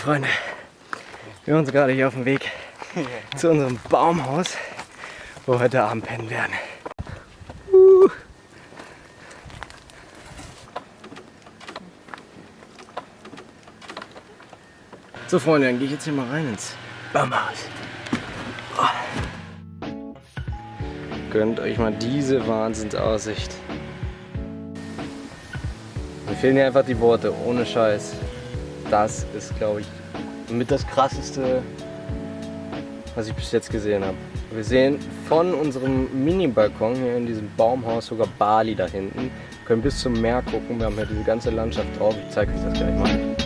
Freunde, wir sind gerade hier auf dem Weg zu unserem Baumhaus, wo wir heute Abend pennen werden. Uh. So Freunde, dann gehe ich jetzt hier mal rein ins Baumhaus. Oh. Gönnt euch mal diese Wahnsinnsaussicht. Mir fehlen hier einfach die Worte, ohne Scheiß. Das ist, glaube ich, mit das krasseste, was ich bis jetzt gesehen habe. Wir sehen von unserem Mini-Balkon hier in diesem Baumhaus sogar Bali da hinten. Wir können bis zum Meer gucken. Wir haben hier diese ganze Landschaft drauf. Ich zeige euch das gleich mal.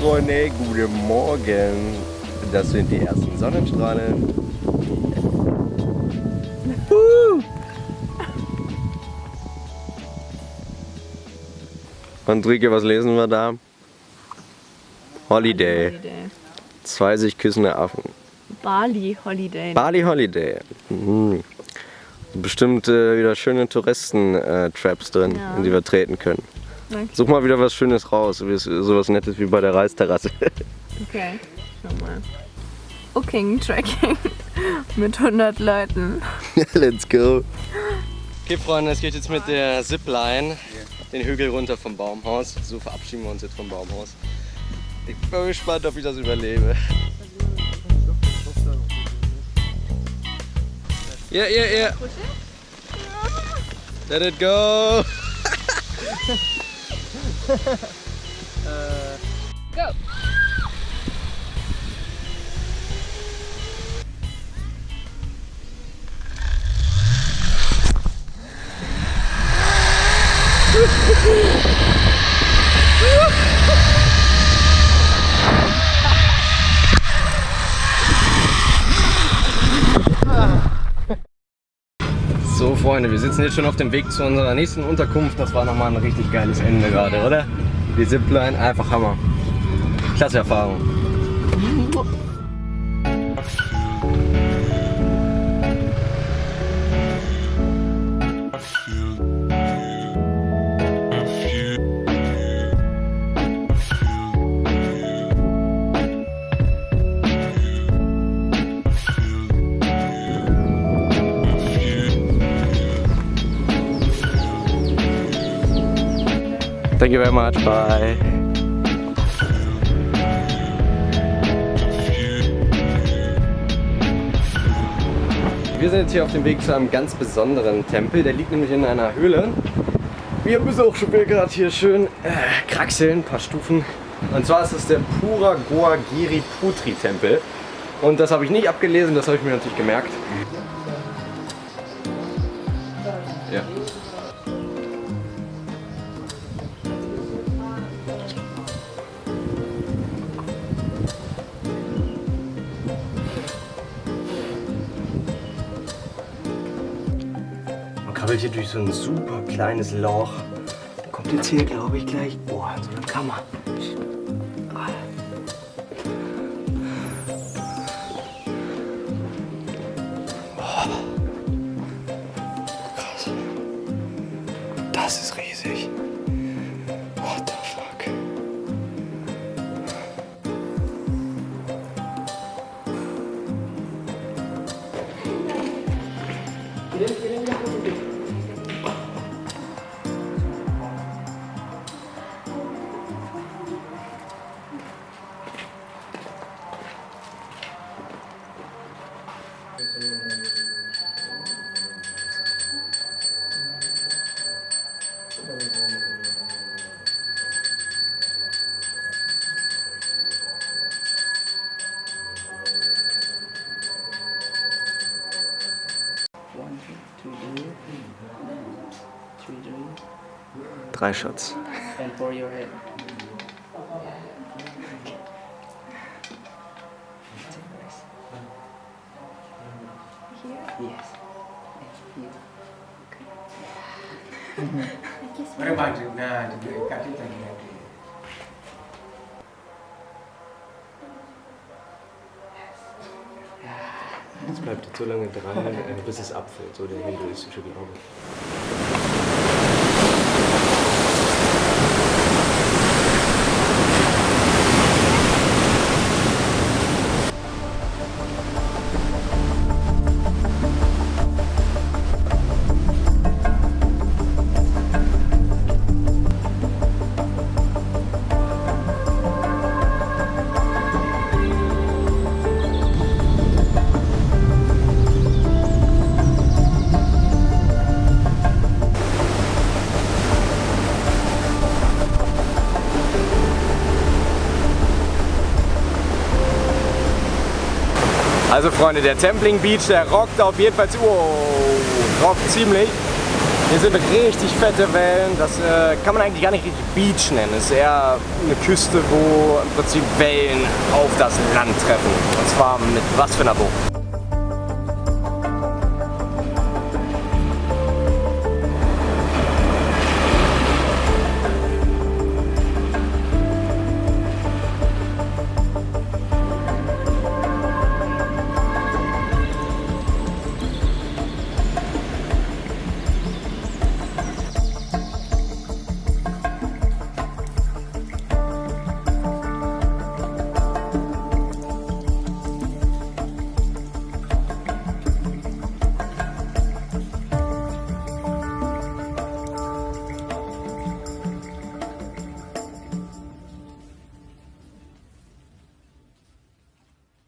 Freunde, guten Morgen. Das sind die ersten Sonnenstrahlen. Und Rike, was lesen wir da? Holiday. Holiday. Zwei sich küssende Affen. Bali Holiday. Bali Holiday. Mhm. Bestimmt äh, wieder schöne Touristen-Traps äh, drin, ja. in die wir treten können. Okay. Such mal wieder was Schönes raus, sowas Nettes wie bei der Reisterrasse. Okay, schau mal. Booking Tracking mit 100 Leuten. Let's go. Okay Freunde, es geht jetzt mit der Zipline den Hügel runter vom Baumhaus. So verabschieden wir uns jetzt vom Baumhaus. Ich bin gespannt, ob ich das überlebe. Ja, ja, ja. Let it go. uh, Go! So Freunde, wir sitzen jetzt schon auf dem Weg zu unserer nächsten Unterkunft. Das war nochmal ein richtig geiles Ende gerade, oder? Die Zipline, einfach Hammer. Klasse Erfahrung. Thank you very much. Bye. Wir sind jetzt hier auf dem Weg zu einem ganz besonderen Tempel. Der liegt nämlich in einer Höhle. Wir müssen auch schon gerade hier schön äh, kraxeln, ein paar Stufen. Und zwar ist es der Pura Goa Giri Putri Tempel. Und das habe ich nicht abgelesen, das habe ich mir natürlich gemerkt. Ja. Krabbelt hier durch so ein super kleines Loch. Kommt jetzt hier, glaube ich, gleich, boah, so eine Kammer. Das ist riesig. Drei Shots. And for your head. Yes. Orang baju, nah, juga kasih tadi. Es bleibt jetzt so lange dran, äh, bis es abfällt, so der hinduistische Glaube. Also Freunde, der Templing Beach, der rockt auf jeden Fall, wow, rockt ziemlich. Hier sind richtig fette Wellen, das äh, kann man eigentlich gar nicht richtig Beach nennen. Es ist eher eine Küste, wo im Prinzip Wellen auf das Land treffen. Und zwar mit was für einer Bucht.